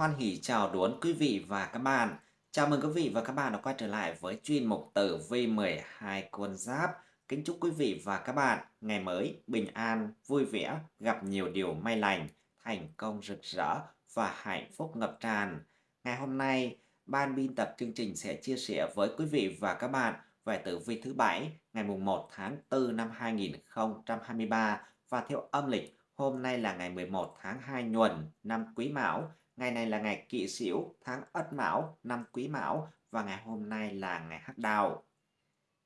Hoan hỉ chào đón quý vị và các bạn. Chào mừng quý vị và các bạn đã quay trở lại với chuyên mục tử vi 12 con giáp. Kính chúc quý vị và các bạn ngày mới bình an, vui vẻ, gặp nhiều điều may lành, thành công rực rỡ và hạnh phúc ngập tràn. Ngày hôm nay, ban biên tập chương trình sẽ chia sẻ với quý vị và các bạn về tử vi thứ bảy ngày mùng 1 tháng 4 năm 2023 và theo âm lịch hôm nay là ngày 11 tháng 2 nhuần năm Quý Mão Ngày này là ngày kỵ Sửu, tháng Ất Mão, năm Quý Mão và ngày hôm nay là ngày Hắc Đào.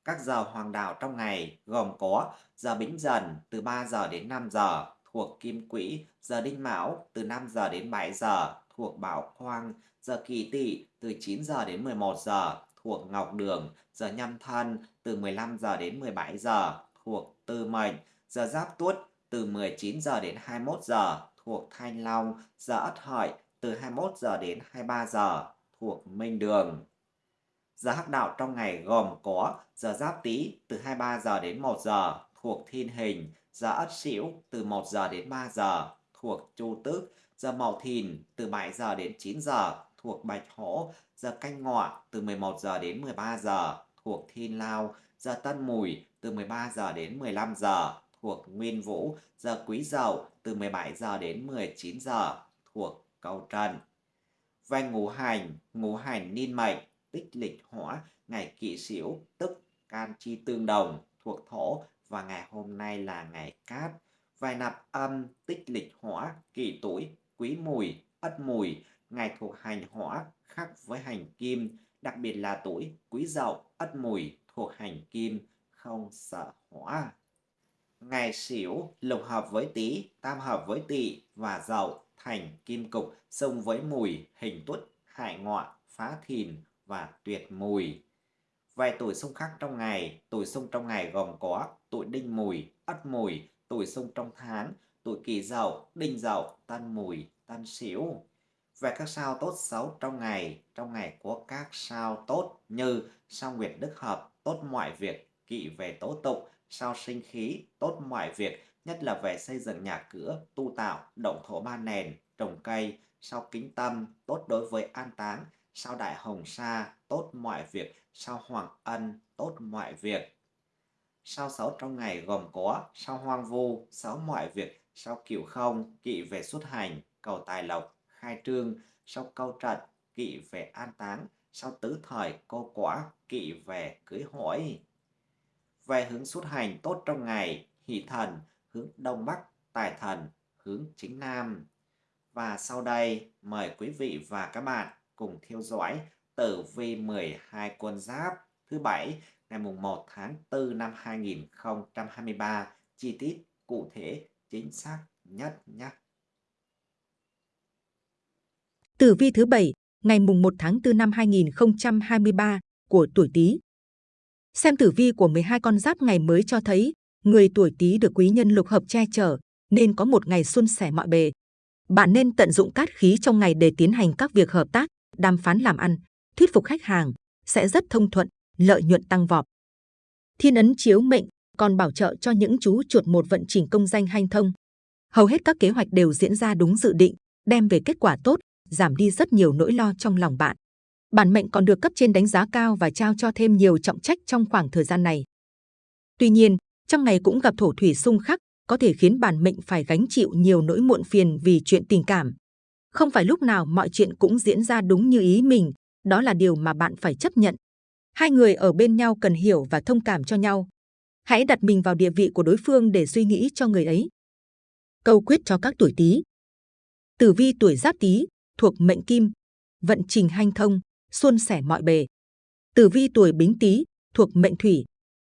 Các giờ hoàng đạo trong ngày gồm có giờ Bính Dần từ 3 giờ đến 5 giờ thuộc Kim Quỹ, giờ Đinh Mão từ 5 giờ đến 7 giờ thuộc Bảo Khoang, giờ kỳ Tỵ từ 9 giờ đến 11 giờ thuộc Ngọc Đường, giờ Nhâm Thân từ 15 giờ đến 17 giờ thuộc Tư Mệnh, giờ Giáp Tuất từ 19 giờ đến 21 giờ thuộc Thanh Long, giờ Ất Hợi từ 21 giờ đến 23 giờ thuộc Minh Đường. Giờ hắc đạo trong ngày gồm có giờ Giáp Tý từ 23 giờ đến 1 giờ thuộc Thiên Hình, giờ Ất Sửu từ 1 giờ đến 3 giờ thuộc Chu Tước, giờ Mậu Thìn từ 7 giờ đến 9 giờ thuộc Bạch Hổ, giờ Canh Ngọ từ 11 giờ đến 13 giờ thuộc Thiên Lao, giờ Tân Mùi từ 13 giờ đến 15 giờ thuộc Nguyên Vũ, giờ Quý Dậu từ 17 giờ đến 19 giờ thuộc cầu trần. Về ngũ hành, ngũ hành niên mệnh, tích lịch hỏa, ngày kỵ sửu tức can chi tương đồng, thuộc thổ và ngày hôm nay là ngày cát. Vài nạp âm, tích lịch hỏa, kỷ tuổi, quý mùi, ất mùi, ngày thuộc hành hỏa khác với hành kim, đặc biệt là tuổi quý dậu, ất mùi thuộc hành kim, không sợ hỏa. Ngày xỉu lục hợp với tý, tam hợp với tỵ và dậu thành kim cục sông với mùi, hình tuất, hại ngọ, phá thìn và tuyệt mùi. Vài tuổi xung khắc trong ngày, tuổi xung trong ngày gồm có tuổi đinh mùi, ất mùi, tuổi xung trong tháng, tuổi kỷ dậu, đinh dậu, tân mùi, tân sửu. Về các sao tốt xấu trong ngày, trong ngày có các sao tốt như sao nguyệt đức hợp, tốt mọi việc, kỵ về tố tụng sao sinh khí, tốt mọi việc, nhất là về xây dựng nhà cửa, tu tạo, động thổ ba nền, trồng cây, sao kính tâm, tốt đối với an táng, sao đại hồng sa, tốt mọi việc, sao hoàng ân, tốt mọi việc. Sao xấu trong ngày gồm có sao hoang vu, xấu mọi việc, sao cửu không, kỵ về xuất hành, cầu tài lộc, khai trương, sao câu trận, kỵ về an táng, sao tứ thời, cô quả, kỵ về cưới hỏi. Về hướng xuất hành tốt trong ngày, hỷ thần, hướng Đông Bắc, tài thần, hướng chính Nam. Và sau đây, mời quý vị và các bạn cùng theo dõi tử vi 12 quân giáp thứ bảy ngày mùng 1 tháng 4 năm 2023 chi tiết cụ thể chính xác nhất nhé. Tử vi thứ bảy ngày mùng 1 tháng 4 năm 2023 của tuổi Tý. Xem tử vi của 12 con giáp ngày mới cho thấy người tuổi Tý được quý nhân lục hợp che chở nên có một ngày xuân sẻ mọi bề. Bạn nên tận dụng cát khí trong ngày để tiến hành các việc hợp tác, đàm phán làm ăn, thuyết phục khách hàng, sẽ rất thông thuận, lợi nhuận tăng vọt. Thiên ấn chiếu mệnh còn bảo trợ cho những chú chuột một vận trình công danh hanh thông. Hầu hết các kế hoạch đều diễn ra đúng dự định, đem về kết quả tốt, giảm đi rất nhiều nỗi lo trong lòng bạn. Bản mệnh còn được cấp trên đánh giá cao và trao cho thêm nhiều trọng trách trong khoảng thời gian này. Tuy nhiên, trong ngày cũng gặp thổ thủy xung khắc, có thể khiến bản mệnh phải gánh chịu nhiều nỗi muộn phiền vì chuyện tình cảm. Không phải lúc nào mọi chuyện cũng diễn ra đúng như ý mình, đó là điều mà bạn phải chấp nhận. Hai người ở bên nhau cần hiểu và thông cảm cho nhau. Hãy đặt mình vào địa vị của đối phương để suy nghĩ cho người ấy. Câu quyết cho các tuổi Tý. Tử vi tuổi Giáp Tý thuộc mệnh Kim, vận trình hanh thông, suôn sẻ mọi bề. Tử vi tuổi Bính Tý thuộc mệnh Thủy,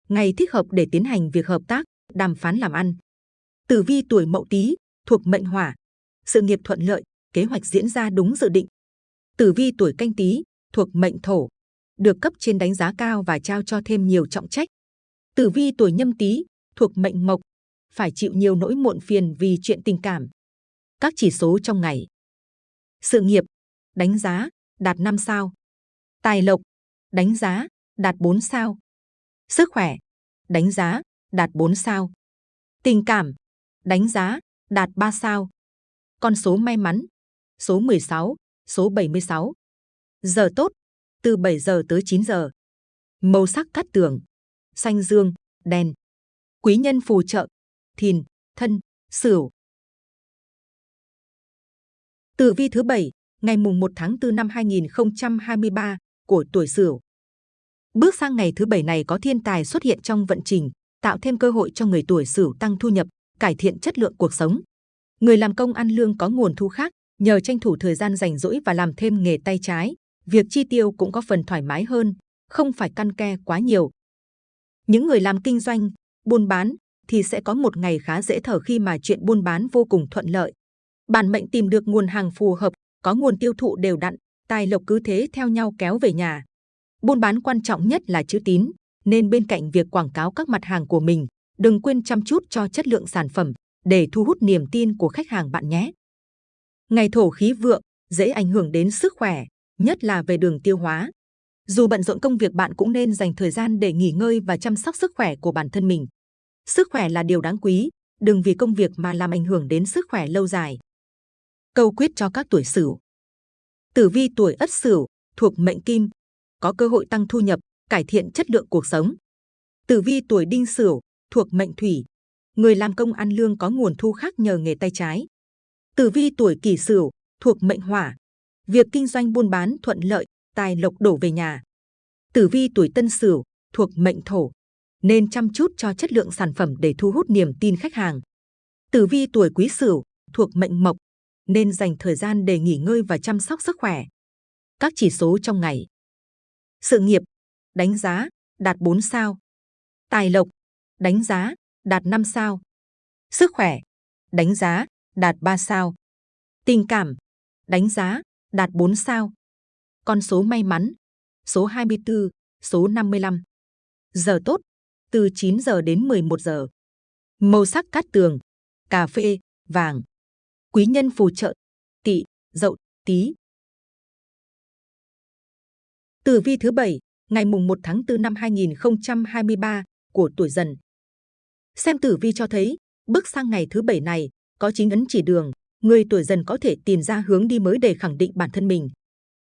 ngày thích hợp để tiến hành việc hợp tác, đàm phán làm ăn. Tử vi tuổi Mậu Tý thuộc mệnh Hỏa, sự nghiệp thuận lợi, kế hoạch diễn ra đúng dự định. Tử vi tuổi Canh Tý thuộc mệnh Thổ, được cấp trên đánh giá cao và trao cho thêm nhiều trọng trách. Tử vi tuổi Nhâm Tý thuộc mệnh Mộc, phải chịu nhiều nỗi muộn phiền vì chuyện tình cảm. Các chỉ số trong ngày. Sự nghiệp, đánh giá, đạt 5 sao. Tài lộc, đánh giá, đạt 4 sao. Sức khỏe, đánh giá, đạt 4 sao. Tình cảm, đánh giá, đạt 3 sao. Con số may mắn, số 16, số 76. Giờ tốt, từ 7 giờ tới 9 giờ. Màu sắc cát tường, xanh dương, đen. Quý nhân phù trợ, thìn, thân, sửu. Tử vi thứ bảy ngày mùng 1 tháng 4 năm 2023 của tuổi Sửu. Bước sang ngày thứ bảy này có thiên tài xuất hiện trong vận trình, tạo thêm cơ hội cho người tuổi Sửu tăng thu nhập, cải thiện chất lượng cuộc sống. Người làm công ăn lương có nguồn thu khác, nhờ tranh thủ thời gian rảnh rỗi và làm thêm nghề tay trái, việc chi tiêu cũng có phần thoải mái hơn, không phải căn ke quá nhiều. Những người làm kinh doanh, buôn bán thì sẽ có một ngày khá dễ thở khi mà chuyện buôn bán vô cùng thuận lợi. Bản mệnh tìm được nguồn hàng phù hợp, có nguồn tiêu thụ đều đặn, tài lộc cứ thế theo nhau kéo về nhà. Buôn bán quan trọng nhất là chữ tín, nên bên cạnh việc quảng cáo các mặt hàng của mình, đừng quên chăm chút cho chất lượng sản phẩm để thu hút niềm tin của khách hàng bạn nhé. Ngày thổ khí vượng dễ ảnh hưởng đến sức khỏe, nhất là về đường tiêu hóa. Dù bận rộn công việc bạn cũng nên dành thời gian để nghỉ ngơi và chăm sóc sức khỏe của bản thân mình. Sức khỏe là điều đáng quý, đừng vì công việc mà làm ảnh hưởng đến sức khỏe lâu dài. Câu quyết cho các tuổi Sửu. Tử vi tuổi Ất Sửu thuộc mệnh Kim, có cơ hội tăng thu nhập, cải thiện chất lượng cuộc sống. Tử vi tuổi Đinh Sửu thuộc mệnh Thủy, người làm công ăn lương có nguồn thu khác nhờ nghề tay trái. Tử vi tuổi Kỷ Sửu thuộc mệnh Hỏa, việc kinh doanh buôn bán thuận lợi, tài lộc đổ về nhà. Tử vi tuổi Tân Sửu thuộc mệnh Thổ, nên chăm chút cho chất lượng sản phẩm để thu hút niềm tin khách hàng. Tử vi tuổi Quý Sửu thuộc mệnh Mộc, nên dành thời gian để nghỉ ngơi và chăm sóc sức khỏe. Các chỉ số trong ngày. Sự nghiệp, đánh giá, đạt 4 sao. Tài lộc, đánh giá, đạt 5 sao. Sức khỏe, đánh giá, đạt 3 sao. Tình cảm, đánh giá, đạt 4 sao. Con số may mắn, số 24, số 55. Giờ tốt, từ 9 giờ đến 11 giờ. Màu sắc cát tường, cà phê, vàng. Quý nhân phù trợ, tỵ, dậu, tý. Tử vi thứ bảy ngày mùng 1 tháng 4 năm 2023 của tuổi dần. Xem tử vi cho thấy, bước sang ngày thứ bảy này, có chính ấn chỉ đường, người tuổi dần có thể tìm ra hướng đi mới để khẳng định bản thân mình.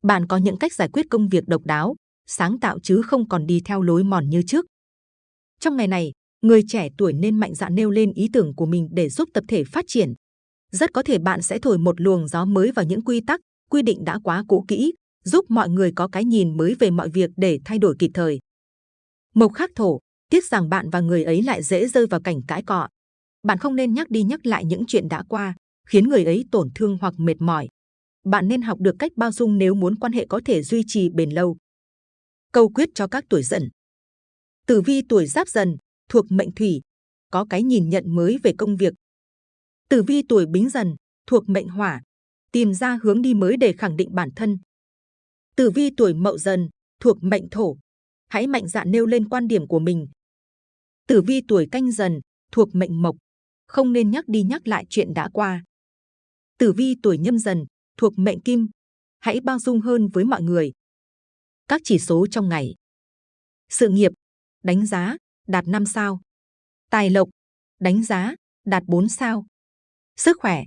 Bạn có những cách giải quyết công việc độc đáo, sáng tạo chứ không còn đi theo lối mòn như trước. Trong ngày này, người trẻ tuổi nên mạnh dạn nêu lên ý tưởng của mình để giúp tập thể phát triển. Rất có thể bạn sẽ thổi một luồng gió mới vào những quy tắc, quy định đã quá cũ kỹ, giúp mọi người có cái nhìn mới về mọi việc để thay đổi kịp thời. Mộc khắc thổ, tiếc rằng bạn và người ấy lại dễ rơi vào cảnh cãi cọ. Bạn không nên nhắc đi nhắc lại những chuyện đã qua, khiến người ấy tổn thương hoặc mệt mỏi. Bạn nên học được cách bao dung nếu muốn quan hệ có thể duy trì bền lâu. Câu quyết cho các tuổi dần. Tử vi tuổi giáp dần, thuộc mệnh thủy, có cái nhìn nhận mới về công việc. Tử vi tuổi bính dần, thuộc mệnh hỏa, tìm ra hướng đi mới để khẳng định bản thân. Tử vi tuổi mậu dần, thuộc mệnh thổ, hãy mạnh dạn nêu lên quan điểm của mình. Tử vi tuổi canh dần, thuộc mệnh mộc, không nên nhắc đi nhắc lại chuyện đã qua. Tử vi tuổi nhâm dần, thuộc mệnh kim, hãy bao dung hơn với mọi người. Các chỉ số trong ngày. Sự nghiệp, đánh giá, đạt 5 sao. Tài lộc, đánh giá, đạt 4 sao. Sức khỏe,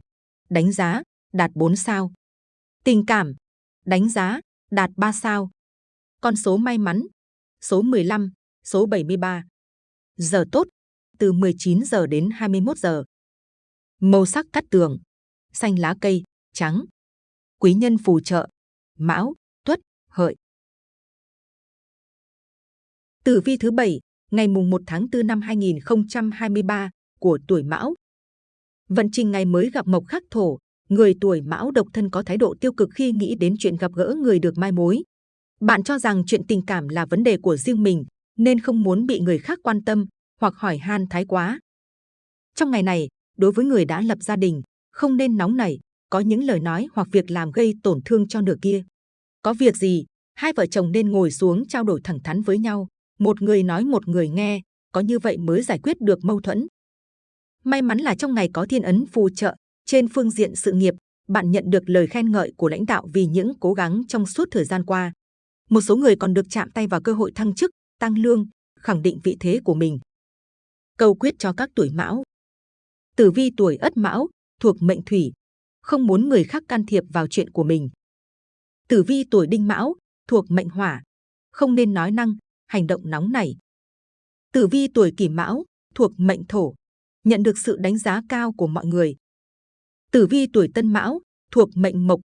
đánh giá, đạt 4 sao. Tình cảm, đánh giá, đạt 3 sao. Con số may mắn, số 15, số 73. Giờ tốt, từ 19 giờ đến 21 giờ. Màu sắc cắt tường, xanh lá cây, trắng. Quý nhân phù trợ, mão, tuất, hợi. Tử vi thứ bảy ngày mùng 1 tháng 4 năm 2023 của tuổi Mão. Vận trình ngày mới gặp mộc khắc thổ, người tuổi Mão độc thân có thái độ tiêu cực khi nghĩ đến chuyện gặp gỡ người được mai mối. Bạn cho rằng chuyện tình cảm là vấn đề của riêng mình, nên không muốn bị người khác quan tâm hoặc hỏi han thái quá. Trong ngày này, đối với người đã lập gia đình, không nên nóng nảy, có những lời nói hoặc việc làm gây tổn thương cho nửa kia. Có việc gì, hai vợ chồng nên ngồi xuống trao đổi thẳng thắn với nhau, một người nói một người nghe, có như vậy mới giải quyết được mâu thuẫn. May mắn là trong ngày có thiên ấn phù trợ, trên phương diện sự nghiệp, bạn nhận được lời khen ngợi của lãnh đạo vì những cố gắng trong suốt thời gian qua. Một số người còn được chạm tay vào cơ hội thăng chức, tăng lương, khẳng định vị thế của mình. Câu quyết cho các tuổi mão. Tử vi tuổi ất mão, thuộc mệnh thủy, không muốn người khác can thiệp vào chuyện của mình. Tử vi tuổi Đinh Mão thuộc mệnh Hỏa, không nên nói năng, hành động nóng nảy. Tử vi tuổi Kỷ Mão thuộc mệnh Thổ, nhận được sự đánh giá cao của mọi người. Tử vi tuổi Tân Mão thuộc mệnh Mộc,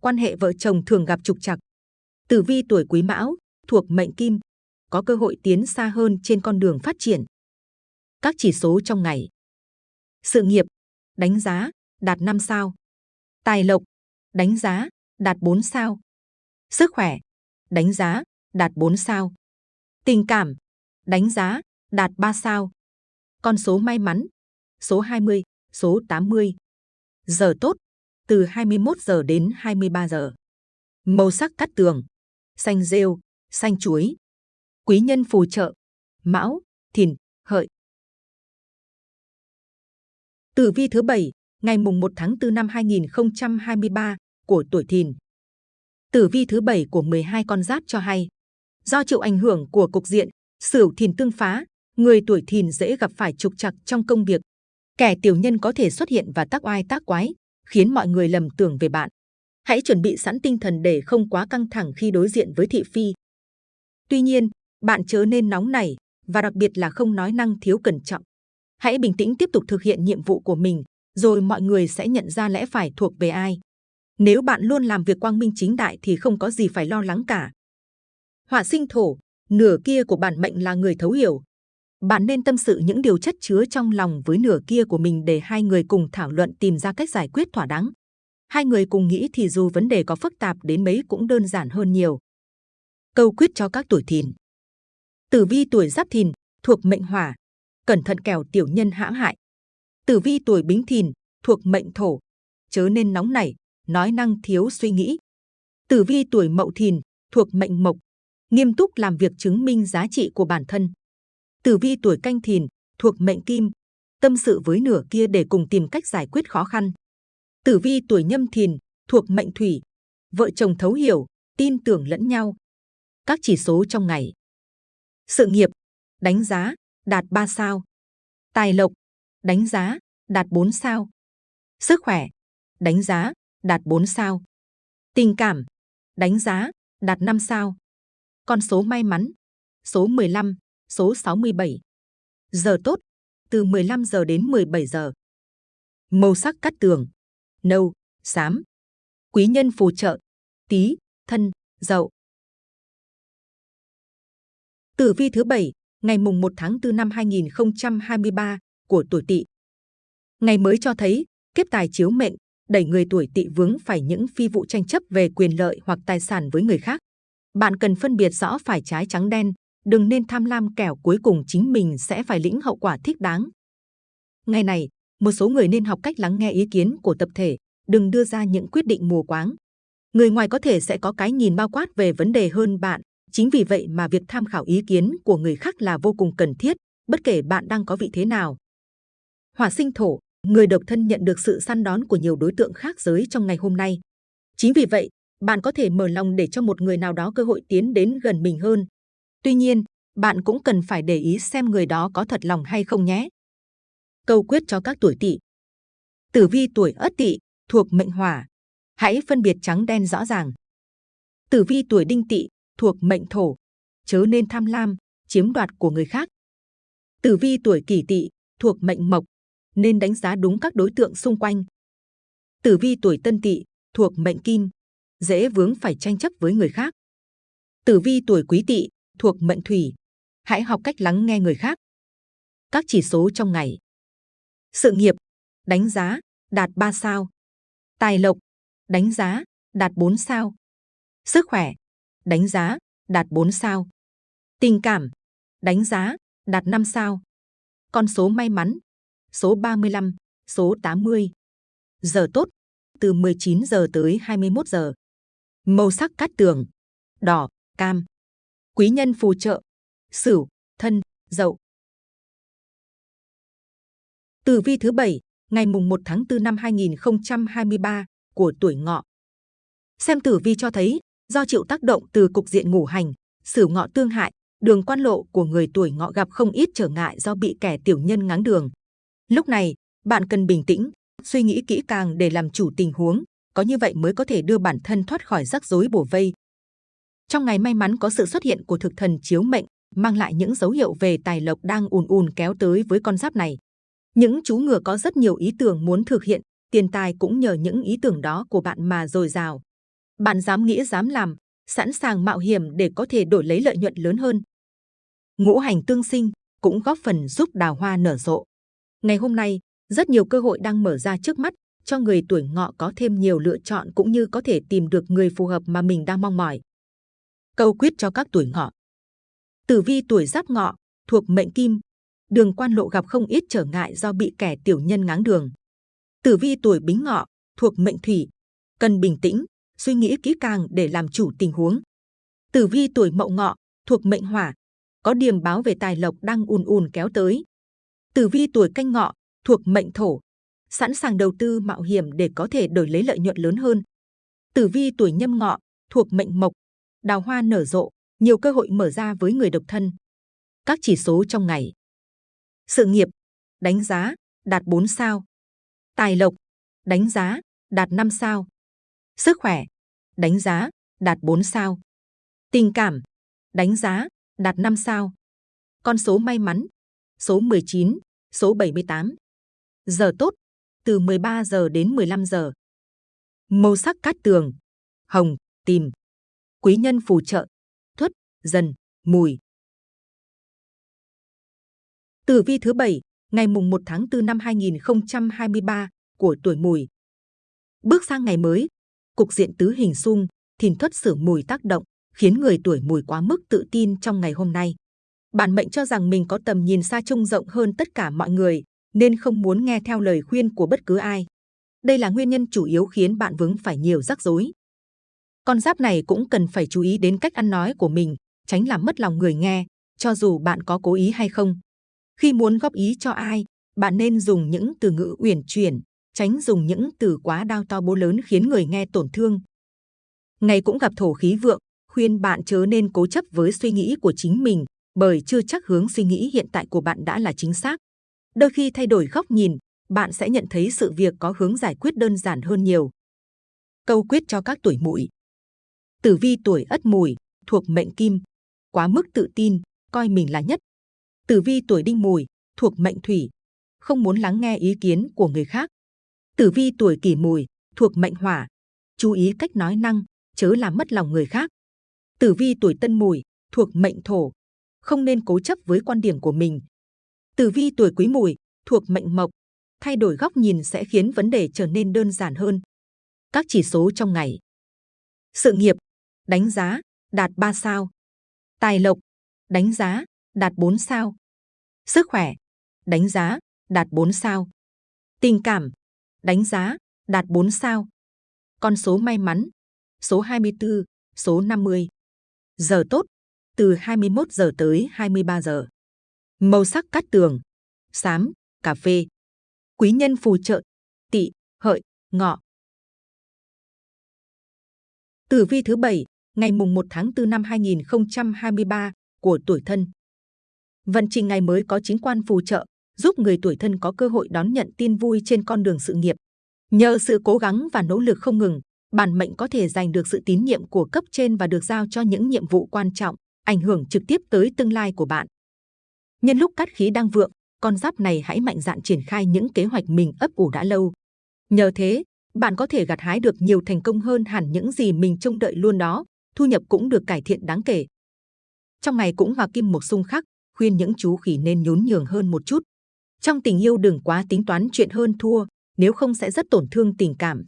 quan hệ vợ chồng thường gặp trục trặc. Tử vi tuổi Quý Mão thuộc mệnh Kim, có cơ hội tiến xa hơn trên con đường phát triển. Các chỉ số trong ngày. Sự nghiệp, đánh giá, đạt 5 sao. Tài lộc, đánh giá, đạt 4 sao. Sức khỏe, đánh giá, đạt 4 sao. Tình cảm, đánh giá, đạt 3 sao. Con số may mắn, số 20, số 80. Giờ tốt, từ 21 giờ đến 23 giờ. Màu sắc cắt tường, xanh rêu, xanh chuối. Quý nhân phù trợ, mão, thìn, hợi. Tử vi thứ 7, ngày mùng 1 tháng 4 năm 2023 của tuổi thìn. Tử vi thứ 7 của 12 con giáp cho hay, do chịu ảnh hưởng của cục diện Sửu Thìn tương phá, người tuổi Thìn dễ gặp phải trục trặc trong công việc. Kẻ tiểu nhân có thể xuất hiện và tác oai tác quái, khiến mọi người lầm tưởng về bạn. Hãy chuẩn bị sẵn tinh thần để không quá căng thẳng khi đối diện với thị phi. Tuy nhiên, bạn chớ nên nóng nảy và đặc biệt là không nói năng thiếu cẩn trọng. Hãy bình tĩnh tiếp tục thực hiện nhiệm vụ của mình, rồi mọi người sẽ nhận ra lẽ phải thuộc về ai. Nếu bạn luôn làm việc quang minh chính đại thì không có gì phải lo lắng cả. Họa sinh thổ, nửa kia của bản mệnh là người thấu hiểu. Bạn nên tâm sự những điều chất chứa trong lòng với nửa kia của mình để hai người cùng thảo luận tìm ra cách giải quyết thỏa đáng. Hai người cùng nghĩ thì dù vấn đề có phức tạp đến mấy cũng đơn giản hơn nhiều. Câu quyết cho các tuổi thìn. Tử vi tuổi giáp thìn thuộc mệnh hỏa, cẩn thận kẻo tiểu nhân hãm hại. Tử vi tuổi bính thìn thuộc mệnh thổ, chớ nên nóng nảy, nói năng thiếu suy nghĩ. Tử vi tuổi mậu thìn thuộc mệnh mộc, nghiêm túc làm việc chứng minh giá trị của bản thân. Tử vi tuổi canh thìn thuộc mệnh kim, tâm sự với nửa kia để cùng tìm cách giải quyết khó khăn. Tử vi tuổi nhâm thìn thuộc mệnh thủy, vợ chồng thấu hiểu, tin tưởng lẫn nhau. Các chỉ số trong ngày. Sự nghiệp, đánh giá, đạt 3 sao. Tài lộc, đánh giá, đạt 4 sao. Sức khỏe, đánh giá, đạt 4 sao. Tình cảm, đánh giá, đạt 5 sao. Con số may mắn, số 15, số 67. Giờ tốt, từ 15 giờ đến 17 giờ. Màu sắc cắt tường, nâu, xám. Quý nhân phù trợ, tí, thân, dậu. Tử vi thứ bảy ngày mùng 1 tháng 4 năm 2023 của tuổi Tỵ. Ngày mới cho thấy kiếp tài chiếu mệnh đẩy người tuổi Tỵ vướng phải những phi vụ tranh chấp về quyền lợi hoặc tài sản với người khác. Bạn cần phân biệt rõ phải trái trắng đen, đừng nên tham lam kẻo cuối cùng chính mình sẽ phải lĩnh hậu quả thích đáng. Ngày này, một số người nên học cách lắng nghe ý kiến của tập thể, đừng đưa ra những quyết định mù quáng. Người ngoài có thể sẽ có cái nhìn bao quát về vấn đề hơn bạn, chính vì vậy mà việc tham khảo ý kiến của người khác là vô cùng cần thiết, bất kể bạn đang có vị thế nào. Hỏa sinh thổ, người độc thân nhận được sự săn đón của nhiều đối tượng khác giới trong ngày hôm nay. Chính vì vậy, bạn có thể mở lòng để cho một người nào đó cơ hội tiến đến gần mình hơn. Tuy nhiên, bạn cũng cần phải để ý xem người đó có thật lòng hay không nhé. Câu quyết cho các tuổi tỵ. Tử vi tuổi ất tỵ thuộc mệnh hỏa, hãy phân biệt trắng đen rõ ràng. Tử vi tuổi đinh tỵ thuộc mệnh thổ, chớ nên tham lam, chiếm đoạt của người khác. Tử vi tuổi kỷ tỵ thuộc mệnh mộc, nên đánh giá đúng các đối tượng xung quanh. Tử vi tuổi tân tỵ thuộc mệnh kim, dễ vướng phải tranh chấp với người khác. Tử vi tuổi quý tỵ thuộc mệnh thủy, hãy học cách lắng nghe người khác. Các chỉ số trong ngày. Sự nghiệp, đánh giá, đạt 3 sao. Tài lộc, đánh giá, đạt 4 sao. Sức khỏe, đánh giá, đạt 4 sao. Tình cảm, đánh giá, đạt 5 sao. Con số may mắn, số 35, số 80. Giờ tốt, từ 19 giờ tới 21 giờ. Màu sắc cát tường, đỏ, cam. Quý nhân phù trợ, sửu, thân, dậu. Tử vi thứ bảy ngày mùng 1 tháng 4 năm 2023 của tuổi ngọ. Xem tử vi cho thấy, do chịu tác động từ cục diện ngũ hành, sửu ngọ tương hại, đường quan lộ của người tuổi ngọ gặp không ít trở ngại do bị kẻ tiểu nhân ngáng đường. Lúc này, bạn cần bình tĩnh, suy nghĩ kỹ càng để làm chủ tình huống, có như vậy mới có thể đưa bản thân thoát khỏi rắc rối bổ vây. Trong ngày may mắn có sự xuất hiện của thực thần chiếu mệnh, mang lại những dấu hiệu về tài lộc đang ùn ùn kéo tới với con giáp này. Những chú ngựa có rất nhiều ý tưởng muốn thực hiện, tiền tài cũng nhờ những ý tưởng đó của bạn mà dồi dào. Bạn dám nghĩ dám làm, sẵn sàng mạo hiểm để có thể đổi lấy lợi nhuận lớn hơn. Ngũ hành tương sinh cũng góp phần giúp đào hoa nở rộ. Ngày hôm nay, rất nhiều cơ hội đang mở ra trước mắt cho người tuổi ngọ có thêm nhiều lựa chọn cũng như có thể tìm được người phù hợp mà mình đang mong mỏi. Câu quyết cho các tuổi ngọ. Tử vi tuổi giáp ngọ, thuộc mệnh kim, đường quan lộ gặp không ít trở ngại do bị kẻ tiểu nhân ngáng đường. Tử vi tuổi bính ngọ, thuộc mệnh thủy, cần bình tĩnh, suy nghĩ kỹ càng để làm chủ tình huống. Tử vi tuổi mậu ngọ, thuộc mệnh hỏa, có điềm báo về tài lộc đang ùn ùn kéo tới. Tử vi tuổi canh ngọ, thuộc mệnh thổ, sẵn sàng đầu tư mạo hiểm để có thể đổi lấy lợi nhuận lớn hơn. Tử vi tuổi nhâm ngọ, thuộc mệnh mộc, đào hoa nở rộ, nhiều cơ hội mở ra với người độc thân. Các chỉ số trong ngày. Sự nghiệp, đánh giá, đạt 4 sao. Tài lộc, đánh giá, đạt 5 sao. Sức khỏe, đánh giá, đạt 4 sao. Tình cảm, đánh giá, đạt 5 sao. Con số may mắn, số 19, số 78. Giờ tốt, từ 13 giờ đến 15 giờ. Màu sắc cát tường, hồng, tìm. Quý nhân phù trợ, thuất, dần, mùi. Tử vi thứ bảy, ngày mùng 1 tháng 4 năm 2023 của tuổi mùi. Bước sang ngày mới, cục diện tứ hình xung, thìn thuất sử mùi tác động, khiến người tuổi mùi quá mức tự tin trong ngày hôm nay. Bản mệnh cho rằng mình có tầm nhìn xa trông rộng hơn tất cả mọi người, nên không muốn nghe theo lời khuyên của bất cứ ai. Đây là nguyên nhân chủ yếu khiến bạn vướng phải nhiều rắc rối. Con giáp này cũng cần phải chú ý đến cách ăn nói của mình, tránh làm mất lòng người nghe, cho dù bạn có cố ý hay không. Khi muốn góp ý cho ai, bạn nên dùng những từ ngữ uyển chuyển, tránh dùng những từ quá đao to bố lớn khiến người nghe tổn thương. Ngày cũng gặp thổ khí vượng, khuyên bạn chớ nên cố chấp với suy nghĩ của chính mình, bởi chưa chắc hướng suy nghĩ hiện tại của bạn đã là chính xác. Đôi khi thay đổi góc nhìn, bạn sẽ nhận thấy sự việc có hướng giải quyết đơn giản hơn nhiều. Câu quyết cho các tuổi mùi. Tử vi tuổi ất mùi, thuộc mệnh kim, quá mức tự tin, coi mình là nhất. Tử vi tuổi đinh mùi, thuộc mệnh thủy, không muốn lắng nghe ý kiến của người khác. Tử vi tuổi kỷ mùi, thuộc mệnh hỏa, chú ý cách nói năng, chớ làm mất lòng người khác. Tử vi tuổi tân mùi, thuộc mệnh thổ, không nên cố chấp với quan điểm của mình. Tử vi tuổi quý mùi, thuộc mệnh mộc, thay đổi góc nhìn sẽ khiến vấn đề trở nên đơn giản hơn. Các chỉ số trong ngày. Sự nghiệp, đánh giá, đạt 3 sao. Tài lộc, đánh giá, đạt 4 sao. Sức khỏe, đánh giá, đạt 4 sao. Tình cảm, đánh giá, đạt 4 sao. Con số may mắn, số 24, số 50. Giờ tốt, từ 21 giờ tới 23 giờ. Màu sắc cát tường, xám, cà phê. Quý nhân phù trợ, tỵ, hợi, ngọ. Tử vi thứ 7, ngày mùng 1 tháng 4 năm 2023 của tuổi thân. Vận trình ngày mới có chính quan phù trợ, giúp người tuổi thân có cơ hội đón nhận tin vui trên con đường sự nghiệp. Nhờ sự cố gắng và nỗ lực không ngừng, bản mệnh có thể giành được sự tín nhiệm của cấp trên và được giao cho những nhiệm vụ quan trọng, ảnh hưởng trực tiếp tới tương lai của bạn. Nhân lúc cát khí đang vượng, con giáp này hãy mạnh dạn triển khai những kế hoạch mình ấp ủ đã lâu. Nhờ thế, bạn có thể gặt hái được nhiều thành công hơn hẳn những gì mình trông đợi luôn đó, thu nhập cũng được cải thiện đáng kể. Trong ngày cũng hòa kim một xung khắc, khuyên những chú khỉ nên nhún nhường hơn một chút. Trong tình yêu đừng quá tính toán chuyện hơn thua, nếu không sẽ rất tổn thương tình cảm.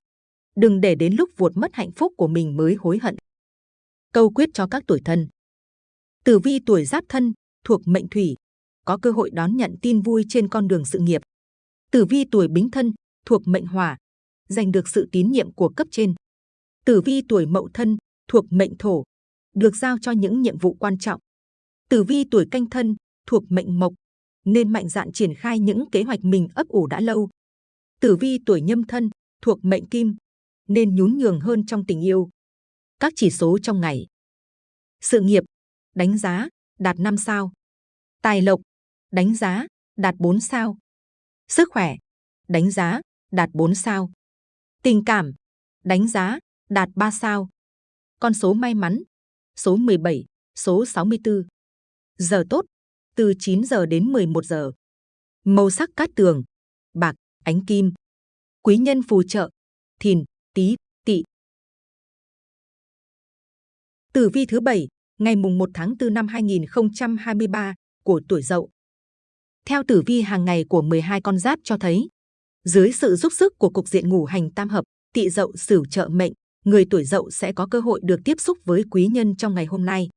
Đừng để đến lúc vuột mất hạnh phúc của mình mới hối hận. Câu quyết cho các tuổi thân. Tử vi tuổi giáp thân, thuộc mệnh thủy, có cơ hội đón nhận tin vui trên con đường sự nghiệp. Tử vi tuổi bính thân, thuộc mệnh hỏa, giành được sự tín nhiệm của cấp trên. Tử vi tuổi mậu thân, thuộc mệnh thổ, được giao cho những nhiệm vụ quan trọng. Tử vi tuổi canh thân, thuộc mệnh mộc, nên mạnh dạn triển khai những kế hoạch mình ấp ủ đã lâu. Tử vi tuổi nhâm thân, thuộc mệnh kim, nên nhún nhường hơn trong tình yêu. Các chỉ số trong ngày. Sự nghiệp, đánh giá, đạt 5 sao. Tài lộc, đánh giá, đạt 4 sao. Sức khỏe, đánh giá, đạt 4 sao. Tình cảm, đánh giá, đạt 3 sao. Con số may mắn, số 17, số 64. Giờ tốt, từ 9 giờ đến 11 giờ. Màu sắc cát tường, bạc, ánh kim. Quý nhân phù trợ, thìn, tý, tỵ. Tử vi thứ 7, ngày mùng 1 tháng 4 năm 2023 của tuổi Dậu. Theo tử vi hàng ngày của 12 con giáp cho thấy, dưới sự giúp sức của cục diện ngũ hành tam hợp, tỵ Dậu sửu trợ mệnh, người tuổi Dậu sẽ có cơ hội được tiếp xúc với quý nhân trong ngày hôm nay.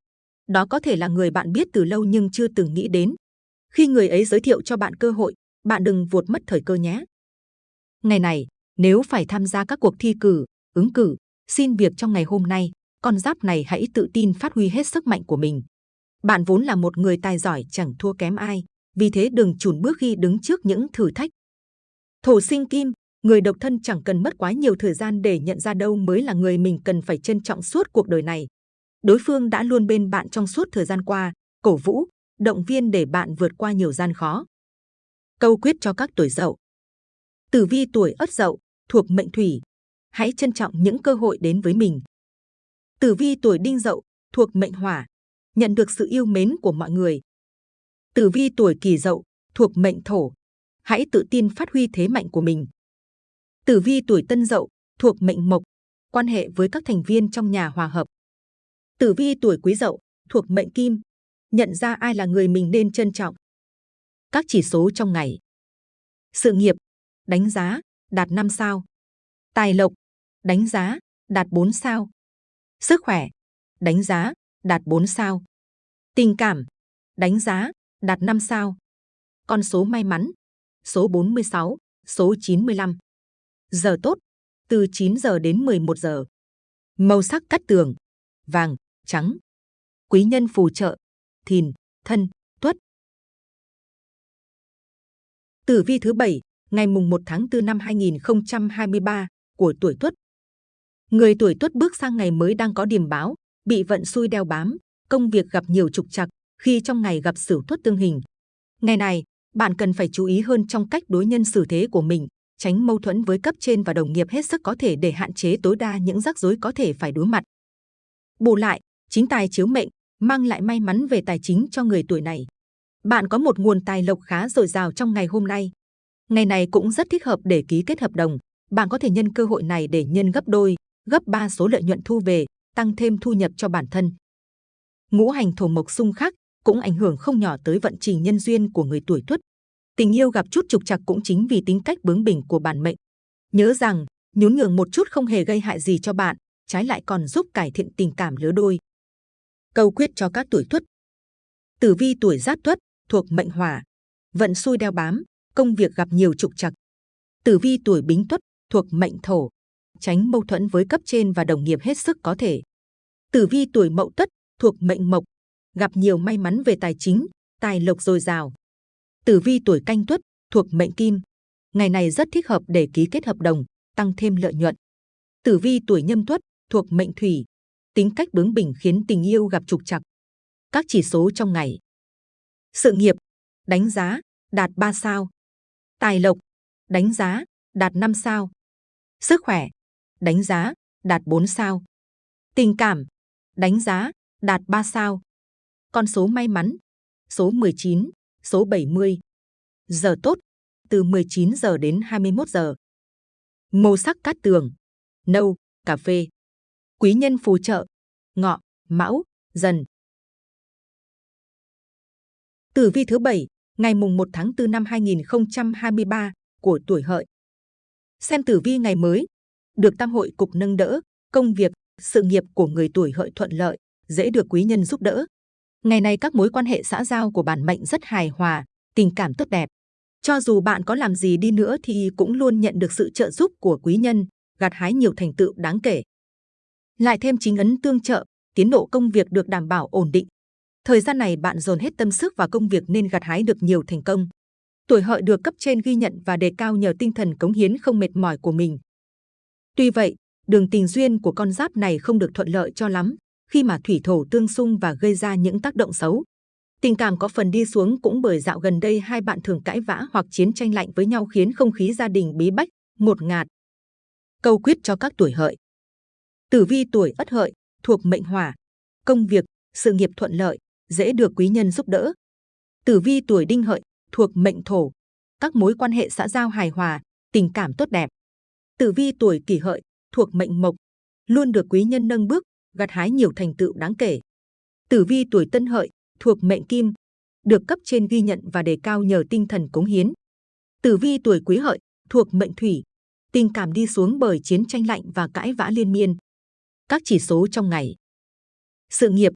Đó có thể là người bạn biết từ lâu nhưng chưa từng nghĩ đến. Khi người ấy giới thiệu cho bạn cơ hội, bạn đừng vuột mất thời cơ nhé. Ngày này, nếu phải tham gia các cuộc thi cử, ứng cử, xin việc trong ngày hôm nay, con giáp này hãy tự tin phát huy hết sức mạnh của mình. Bạn vốn là một người tài giỏi chẳng thua kém ai, vì thế đừng chùn bước khi đứng trước những thử thách. Thổ sinh kim, người độc thân chẳng cần mất quá nhiều thời gian để nhận ra đâu mới là người mình cần phải trân trọng suốt cuộc đời này. Đối phương đã luôn bên bạn trong suốt thời gian qua, cổ vũ, động viên để bạn vượt qua nhiều gian khó. Câu quyết cho các tuổi dậu. Tử vi tuổi ất dậu, thuộc mệnh thủy. Hãy trân trọng những cơ hội đến với mình. Tử vi tuổi đinh dậu, thuộc mệnh hỏa. Nhận được sự yêu mến của mọi người. Tử vi tuổi kỷ dậu, thuộc mệnh thổ. Hãy tự tin phát huy thế mạnh của mình. Tử vi tuổi tân dậu, thuộc mệnh mộc. Quan hệ với các thành viên trong nhà hòa hợp. Tử vi tuổi quý dậu, thuộc mệnh kim. Nhận ra ai là người mình nên trân trọng. Các chỉ số trong ngày. Sự nghiệp, đánh giá, đạt 5 sao. Tài lộc, đánh giá, đạt 4 sao. Sức khỏe, đánh giá, đạt 4 sao. Tình cảm, đánh giá, đạt 5 sao. Con số may mắn, số 46, số 95. Giờ tốt, từ 9 giờ đến 11 giờ. Màu sắc cắt tường, vàng, trắng. Quý nhân phù trợ, thìn, thân, tuất. Tử vi thứ 7, ngày mùng 1 tháng 4 năm 2023 của tuổi Tuất. Người tuổi Tuất bước sang ngày mới đang có điềm báo, bị vận xui đeo bám, công việc gặp nhiều trục trặc khi trong ngày gặp Sửu Tuất tương hình. Ngày này, bạn cần phải chú ý hơn trong cách đối nhân xử thế của mình, tránh mâu thuẫn với cấp trên và đồng nghiệp hết sức có thể để hạn chế tối đa những rắc rối có thể phải đối mặt. Bù lại, chính tài chiếu mệnh mang lại may mắn về tài chính cho người tuổi này. Bạn có một nguồn tài lộc khá dồi dào trong ngày hôm nay. Ngày này cũng rất thích hợp để ký kết hợp đồng. Bạn có thể nhân cơ hội này để nhân gấp đôi, gấp ba số lợi nhuận thu về, tăng thêm thu nhập cho bản thân. Ngũ hành thổ mộc xung khắc cũng ảnh hưởng không nhỏ tới vận trình nhân duyên của người tuổi tuất. Tình yêu gặp chút trục trặc cũng chính vì tính cách bướng bỉnh của bản mệnh. Nhớ rằng, nhún nhường một chút không hề gây hại gì cho bạn, trái lại còn giúp cải thiện tình cảm lứa đôi. Câu quyết cho các tuổi tuất. Tử vi tuổi giáp tuất thuộc mệnh hỏa, vận xui đeo bám, công việc gặp nhiều trục trặc. Tử vi tuổi bính tuất thuộc mệnh thổ, tránh mâu thuẫn với cấp trên và đồng nghiệp hết sức có thể. Tử vi tuổi mậu tuất thuộc mệnh mộc, gặp nhiều may mắn về tài chính, tài lộc dồi dào. Tử vi tuổi canh tuất thuộc mệnh kim, ngày này rất thích hợp để ký kết hợp đồng, tăng thêm lợi nhuận. Tử vi tuổi nhâm tuất thuộc mệnh thủy, tính cách bướng bỉnh khiến tình yêu gặp trục trặc. Các chỉ số trong ngày. Sự nghiệp, đánh giá, đạt 3 sao. Tài lộc, đánh giá, đạt 5 sao. Sức khỏe, đánh giá, đạt 4 sao. Tình cảm, đánh giá, đạt 3 sao. Con số may mắn, số 19, số 70. Giờ tốt, từ 19 giờ đến 21 giờ. Màu sắc cát tường, nâu, cà phê. Quý nhân phù trợ, ngọ, mão, dần. Tử vi thứ 7, ngày mùng 1 tháng 4 năm 2023 của tuổi hợi. Xem tử vi ngày mới, được tam hội cục nâng đỡ, công việc, sự nghiệp của người tuổi hợi thuận lợi, dễ được quý nhân giúp đỡ. Ngày này các mối quan hệ xã giao của bản mệnh rất hài hòa, tình cảm tốt đẹp. Cho dù bạn có làm gì đi nữa thì cũng luôn nhận được sự trợ giúp của quý nhân, gặt hái nhiều thành tựu đáng kể. Lại thêm chính ấn tương trợ, tiến độ công việc được đảm bảo ổn định. Thời gian này bạn dồn hết tâm sức vào công việc nên gặt hái được nhiều thành công. Tuổi hợi được cấp trên ghi nhận và đề cao nhờ tinh thần cống hiến không mệt mỏi của mình. Tuy vậy, đường tình duyên của con giáp này không được thuận lợi cho lắm, khi mà thủy thổ tương xung và gây ra những tác động xấu. Tình cảm có phần đi xuống cũng bởi dạo gần đây hai bạn thường cãi vã hoặc chiến tranh lạnh với nhau khiến không khí gia đình bí bách, ngột ngạt. Câu quyết cho các tuổi hợi. Tử vi tuổi Ất Hợi thuộc mệnh Hỏa, công việc, sự nghiệp thuận lợi, dễ được quý nhân giúp đỡ. Tử vi tuổi Đinh Hợi thuộc mệnh Thổ, các mối quan hệ xã giao hài hòa, tình cảm tốt đẹp. Tử vi tuổi Kỷ Hợi thuộc mệnh Mộc, luôn được quý nhân nâng bước, gặt hái nhiều thành tựu đáng kể. Tử vi tuổi Tân Hợi thuộc mệnh Kim, được cấp trên ghi nhận và đề cao nhờ tinh thần cống hiến. Tử vi tuổi Quý Hợi thuộc mệnh Thủy, tình cảm đi xuống bởi chiến tranh lạnh và cãi vã liên miên. Các chỉ số trong ngày. Sự nghiệp,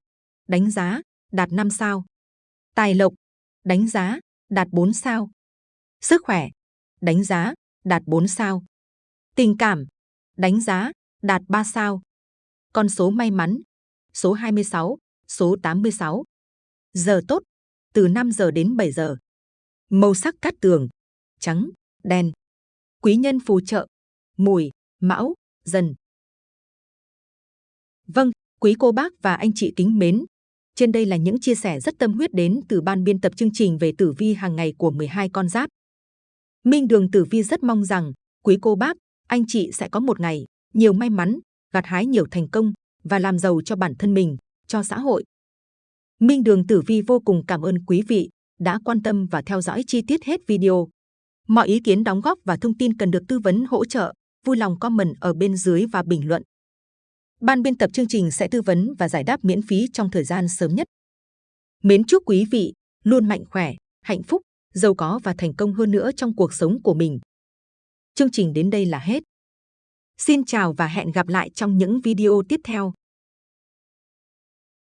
đánh giá, đạt 5 sao. Tài lộc, đánh giá, đạt 4 sao. Sức khỏe, đánh giá, đạt 4 sao. Tình cảm, đánh giá, đạt 3 sao. Con số may mắn, số 26, số 86. Giờ tốt, từ 5 giờ đến 7 giờ. Màu sắc cát tường, trắng, đen. Quý nhân phù trợ, mùi, mão, dần. Vâng, quý cô bác và anh chị kính mến. Trên đây là những chia sẻ rất tâm huyết đến từ ban biên tập chương trình về tử vi hàng ngày của 12 con giáp. Minh Đường Tử Vi rất mong rằng quý cô bác, anh chị sẽ có một ngày nhiều may mắn, gặt hái nhiều thành công và làm giàu cho bản thân mình, cho xã hội. Minh Đường Tử Vi vô cùng cảm ơn quý vị đã quan tâm và theo dõi chi tiết hết video. Mọi ý kiến đóng góp và thông tin cần được tư vấn hỗ trợ, vui lòng comment ở bên dưới và bình luận. Ban biên tập chương trình sẽ tư vấn và giải đáp miễn phí trong thời gian sớm nhất. Mến chúc quý vị luôn mạnh khỏe, hạnh phúc, giàu có và thành công hơn nữa trong cuộc sống của mình. Chương trình đến đây là hết. Xin chào và hẹn gặp lại trong những video tiếp theo.